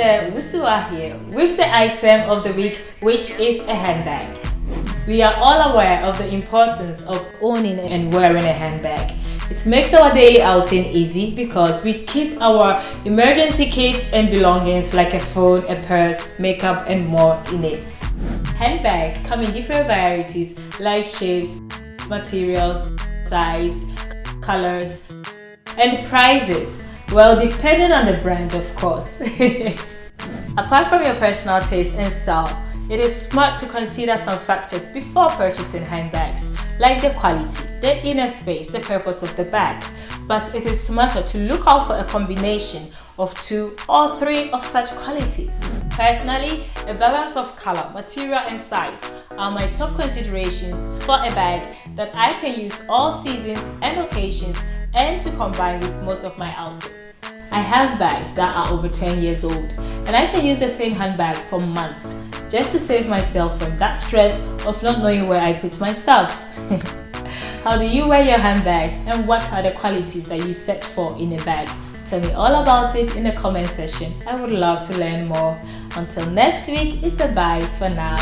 we are here with the item of the week which is a handbag. We are all aware of the importance of owning and wearing a handbag. It makes our daily outing easy because we keep our emergency kits and belongings like a phone, a purse, makeup and more in it. Handbags come in different varieties like shapes, materials, size, colors and prices. Well, depending on the brand of course. Apart from your personal taste and style, it is smart to consider some factors before purchasing handbags, like the quality, the inner space, the purpose of the bag. But it is smarter to look out for a combination of two or three of such qualities. Personally, a balance of color, material and size are my top considerations for a bag that I can use all seasons and occasions and to combine with most of my outfits. I have bags that are over 10 years old and I can use the same handbag for months just to save myself from that stress of not knowing where I put my stuff. How do you wear your handbags and what are the qualities that you search for in a bag? Tell me all about it in the comment section. I would love to learn more. Until next week, it's a bye for now.